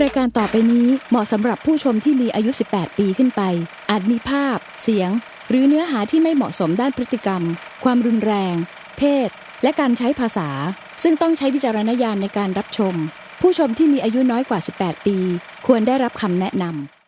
รายการต่อไปนี้เหมาะสำหรับผู้ชมที่มีอายุ 18 ปีขึ้นไป อาจมีภาพ เสียง หรือเนื้อหาที่ไม่เหมาะสมด้านพฤติกรรม ความรุนแรง เพศ และการใช้ภาษา ซึ่งต้องใช้วิจารณญาณในการรับชม ผู้ชมที่มีอายุน้อยกว่า 18 ปี ควรได้รับคำแนะนำ